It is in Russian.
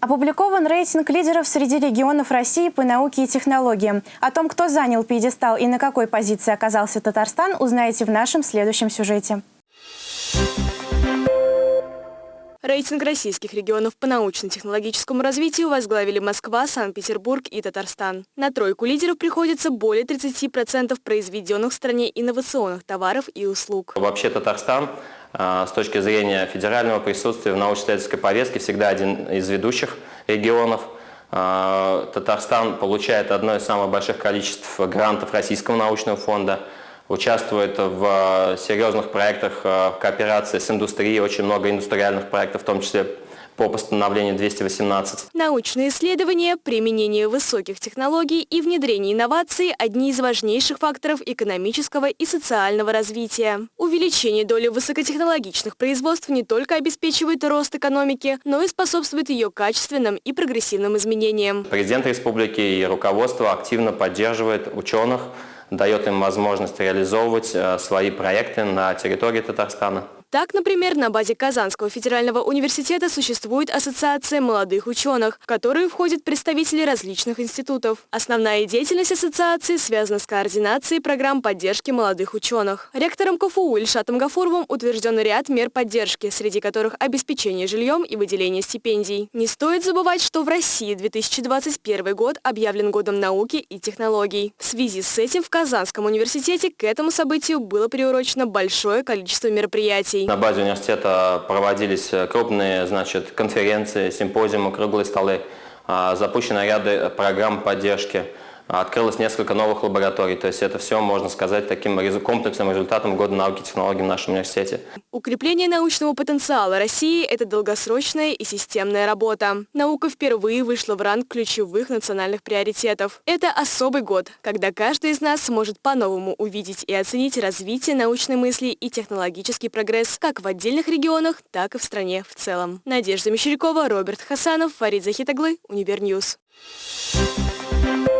Опубликован рейтинг лидеров среди регионов России по науке и технологиям. О том, кто занял пьедестал и на какой позиции оказался Татарстан, узнаете в нашем следующем сюжете. Рейтинг российских регионов по научно-технологическому развитию возглавили Москва, Санкт-Петербург и Татарстан. На тройку лидеров приходится более 30% произведенных в стране инновационных товаров и услуг. Вообще Татарстан с точки зрения федерального присутствия в научно-исследовательской повестке всегда один из ведущих регионов. А, Татарстан получает одно из самых больших количеств грантов Российского научного фонда, участвует в серьезных проектах в кооперации с индустрией, очень много индустриальных проектов, в том числе по постановлению 218. Научные исследования, применение высоких технологий и внедрение инноваций – одни из важнейших факторов экономического и социального развития. Увеличение доли высокотехнологичных производств не только обеспечивает рост экономики, но и способствует ее качественным и прогрессивным изменениям. Президент республики и руководство активно поддерживает ученых, дает им возможность реализовывать э, свои проекты на территории Татарстана. Так, например, на базе Казанского федерального университета существует Ассоциация молодых ученых, в которую входят представители различных институтов. Основная деятельность ассоциации связана с координацией программ поддержки молодых ученых. Ректором КФУ Ильшатом Гафуровым утвержден ряд мер поддержки, среди которых обеспечение жильем и выделение стипендий. Не стоит забывать, что в России 2021 год объявлен годом науки и технологий. В связи с этим в Казанском университете к этому событию было приурочено большое количество мероприятий мероприятий. На базе университета проводились крупные значит, конференции, симпозиумы, круглые столы, а, запущены ряды программ поддержки открылось несколько новых лабораторий. То есть это все, можно сказать, таким комплексным результатом года науки и технологий в нашем университете. Укрепление научного потенциала России – это долгосрочная и системная работа. Наука впервые вышла в ранг ключевых национальных приоритетов. Это особый год, когда каждый из нас сможет по-новому увидеть и оценить развитие научной мысли и технологический прогресс как в отдельных регионах, так и в стране в целом. Надежда Мещерякова, Роберт Хасанов, Фарид Захитаглы, Универньюз. Thank you.